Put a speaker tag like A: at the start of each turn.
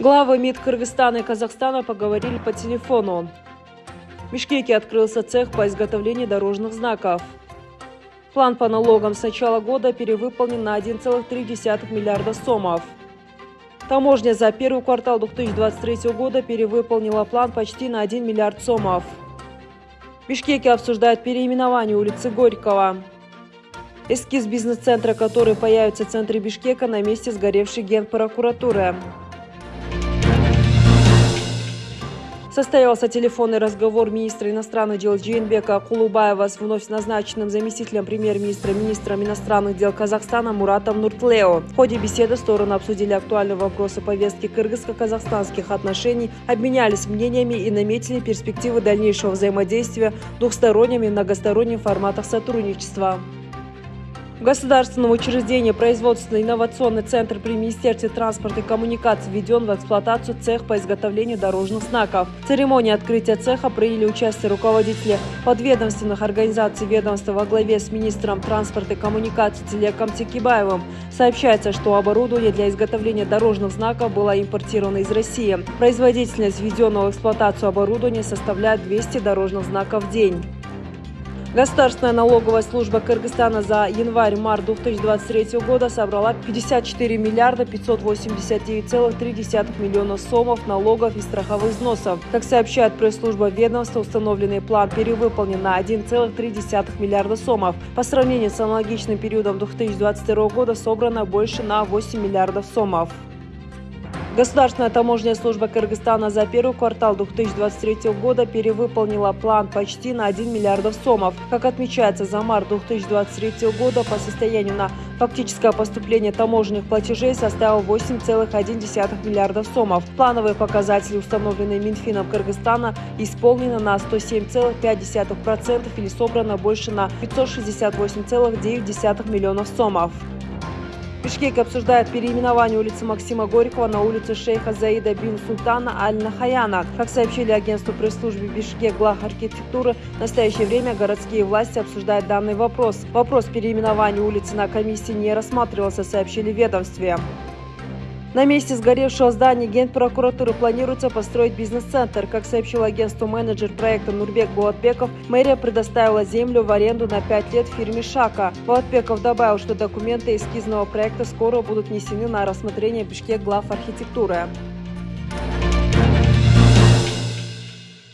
A: Главы МИД Кыргызстана и Казахстана поговорили по телефону. В Бишкеке открылся цех по изготовлению дорожных знаков. План по налогам с начала года перевыполнен на 1,3 миллиарда сомов. Таможня за первый квартал 2023 года перевыполнила план почти на 1 миллиард сомов. В Бишкеке обсуждают переименование улицы Горького. Эскиз бизнес-центра, который появится в центре Бишкека на месте сгоревшей генпрокуратуры. Состоялся телефонный разговор министра иностранных дел Джейнбека Кулубаева с вновь назначенным заместителем премьер-министра, министром иностранных дел Казахстана Муратом Нуртлео. В ходе беседы стороны обсудили актуальные вопросы повестки кыргызско-казахстанских отношений, обменялись мнениями и наметили перспективы дальнейшего взаимодействия в и многостороннем форматах сотрудничества. В государственном учреждении производственно-инновационный центр при Министерстве транспорта и коммуникаций введен в эксплуатацию цех по изготовлению дорожных знаков. В церемонии открытия цеха приняли участие руководители подведомственных организаций ведомства во главе с министром транспорта и коммуникаций Телеком Текибаевым. Сообщается, что оборудование для изготовления дорожных знаков было импортировано из России. Производительность введенного в эксплуатацию оборудования составляет 200 дорожных знаков в день. Государственная налоговая служба Кыргызстана за январь-март 2023 года собрала 54 миллиарда 589,3 миллиона сомов налогов и страховых взносов. Как сообщает пресс-служба ведомства, установленный план перевыполнен на 1,3 миллиарда сомов. По сравнению с аналогичным периодом 2022 года собрано больше на 8 миллиардов сомов. Государственная таможенная служба Кыргызстана за первый квартал 2023 года перевыполнила план почти на 1 миллиард сомов. Как отмечается, за март 2023 года по состоянию на фактическое поступление таможенных платежей составил 8,1 миллиардов сомов. Плановые показатели, установленные Минфином Кыргызстана, исполнены на 107,5% или собрано больше на 568,9 миллионов сомов. Бишкек обсуждает переименование улицы Максима Горького на улицу шейха Заида бин Султана Аль-Нахаяна. Как сообщили агентству пресс-службы Бишкек Глав архитектуры, в настоящее время городские власти обсуждают данный вопрос. Вопрос переименования улицы на комиссии не рассматривался, сообщили в ведомстве. На месте сгоревшего здания Генпрокуратуры планируется построить бизнес-центр. Как сообщил агентству менеджер проекта Нурбек Буатбеков, мэрия предоставила землю в аренду на 5 лет фирме «Шака». Буатбеков добавил, что документы эскизного проекта скоро будут внесены на рассмотрение Бишкек глав архитектуры.